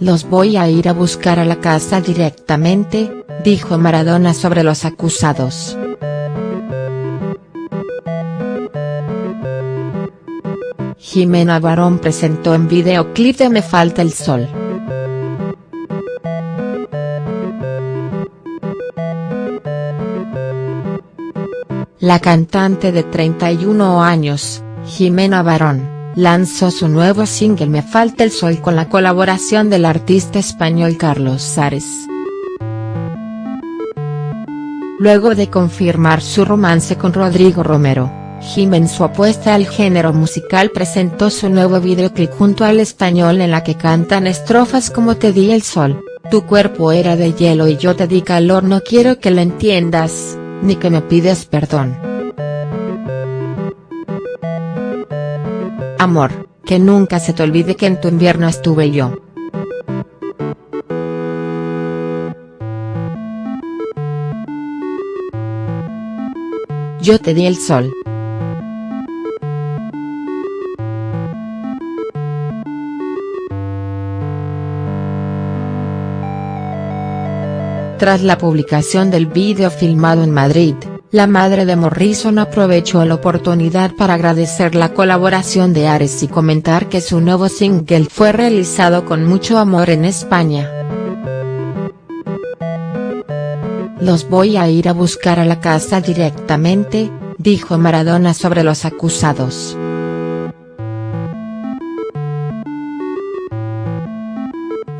Los voy a ir a buscar a la casa directamente, dijo Maradona sobre los acusados. Jimena Barón presentó en videoclip de Me Falta el Sol. La cantante de 31 años, Jimena Barón, lanzó su nuevo single Me Falta el Sol con la colaboración del artista español Carlos Sares. Luego de confirmar su romance con Rodrigo Romero, Jim en su apuesta al género musical presentó su nuevo videoclip junto al español en la que cantan estrofas como Te di el sol, tu cuerpo era de hielo y yo te di calor no quiero que lo entiendas, ni que me pides perdón. Amor, que nunca se te olvide que en tu invierno estuve yo. Yo te di el sol. Tras la publicación del vídeo filmado en Madrid, la madre de Morrison aprovechó la oportunidad para agradecer la colaboración de Ares y comentar que su nuevo single fue realizado con mucho amor en España. Los voy a ir a buscar a la casa directamente, dijo Maradona sobre los acusados.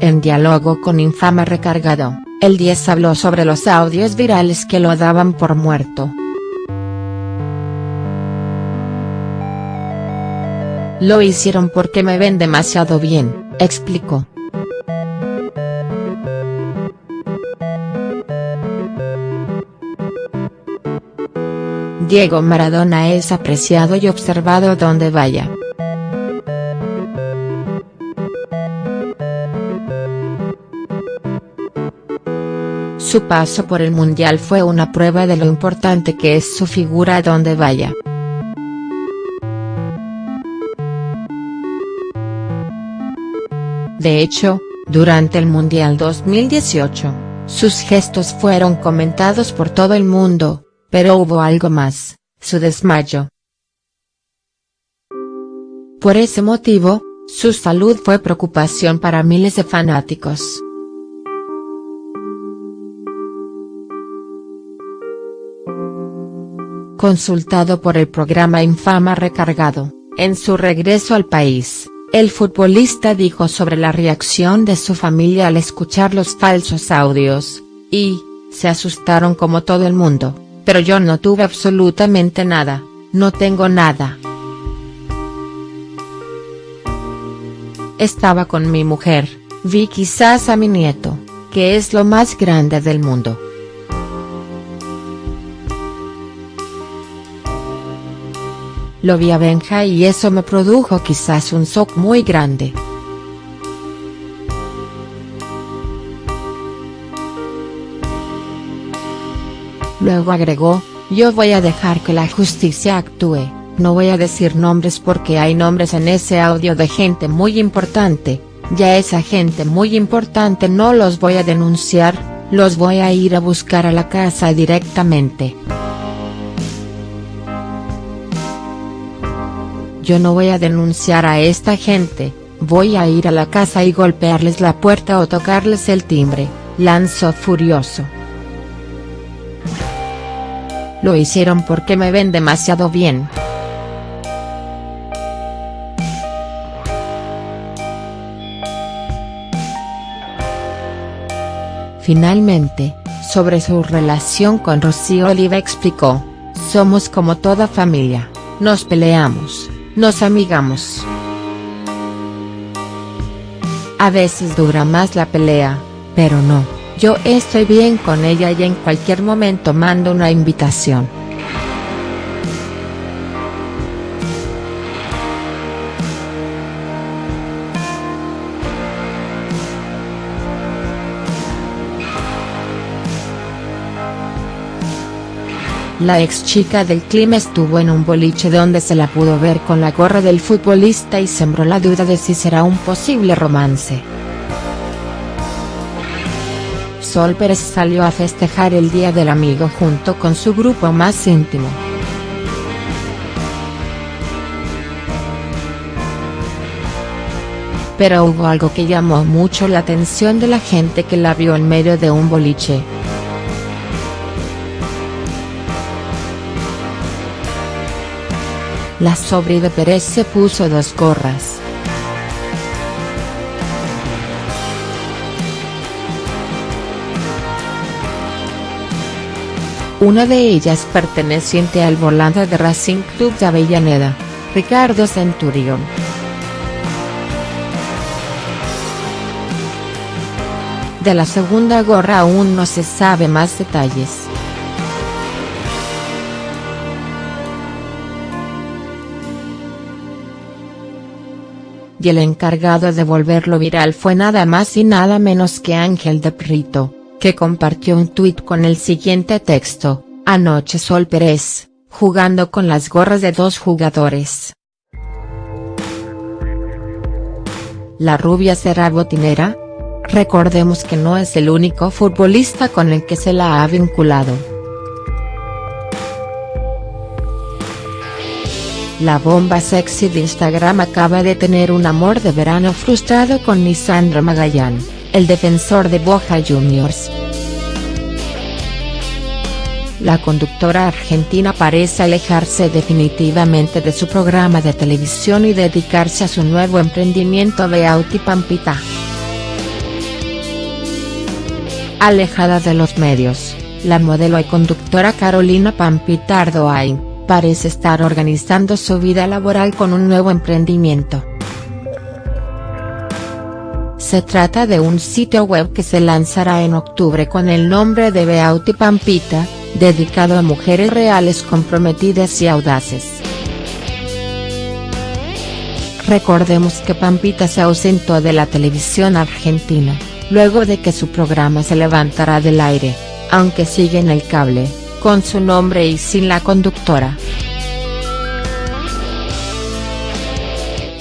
En diálogo con Infama Recargado. El 10 habló sobre los audios virales que lo daban por muerto. Lo hicieron porque me ven demasiado bien, explicó. Diego Maradona es apreciado y observado donde vaya. Su paso por el Mundial fue una prueba de lo importante que es su figura donde vaya. De hecho, durante el Mundial 2018, sus gestos fueron comentados por todo el mundo, pero hubo algo más, su desmayo. Por ese motivo, su salud fue preocupación para miles de fanáticos. Consultado por el programa Infama Recargado, en su regreso al país, el futbolista dijo sobre la reacción de su familia al escuchar los falsos audios, y, se asustaron como todo el mundo, pero yo no tuve absolutamente nada, no tengo nada. Estaba con mi mujer, vi quizás a mi nieto, que es lo más grande del mundo. Lo vi a Benja y eso me produjo quizás un shock muy grande. Luego agregó, yo voy a dejar que la justicia actúe, no voy a decir nombres porque hay nombres en ese audio de gente muy importante, ya esa gente muy importante no los voy a denunciar, los voy a ir a buscar a la casa directamente. Yo no voy a denunciar a esta gente, voy a ir a la casa y golpearles la puerta o tocarles el timbre, lanzó furioso. Lo hicieron porque me ven demasiado bien. Finalmente, sobre su relación con Rocío Oliva explicó, somos como toda familia, nos peleamos, nos amigamos. A veces dura más la pelea, pero no, yo estoy bien con ella y en cualquier momento mando una invitación. La ex chica del clima estuvo en un boliche donde se la pudo ver con la gorra del futbolista y sembró la duda de si será un posible romance. Sol Pérez salió a festejar el Día del Amigo junto con su grupo más íntimo. Pero hubo algo que llamó mucho la atención de la gente que la vio en medio de un boliche. La sobre de Pérez se puso dos gorras. Una de ellas perteneciente al volante de Racing Club de Avellaneda, Ricardo Centurión. De la segunda gorra aún no se sabe más detalles. Y el encargado de volverlo viral fue nada más y nada menos que Ángel de Prito, que compartió un tuit con el siguiente texto, anoche Sol Pérez, jugando con las gorras de dos jugadores. ¿La rubia será botinera? Recordemos que no es el único futbolista con el que se la ha vinculado. La bomba sexy de Instagram acaba de tener un amor de verano frustrado con Lisandro Magallán, el defensor de Boca Juniors. La conductora argentina parece alejarse definitivamente de su programa de televisión y dedicarse a su nuevo emprendimiento Beauty Pampita. Alejada de los medios, la modelo y conductora Carolina Pampitardo Ardoain, parece estar organizando su vida laboral con un nuevo emprendimiento. Se trata de un sitio web que se lanzará en octubre con el nombre de Beauty Pampita, dedicado a mujeres reales comprometidas y audaces. Recordemos que Pampita se ausentó de la televisión argentina luego de que su programa se levantará del aire, aunque sigue en el cable, con su nombre y sin la conductora.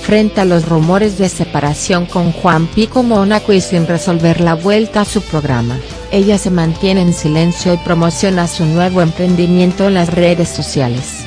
Frente a los rumores de separación con Juan Pico Mónaco y sin resolver la vuelta a su programa, ella se mantiene en silencio y promociona su nuevo emprendimiento en las redes sociales.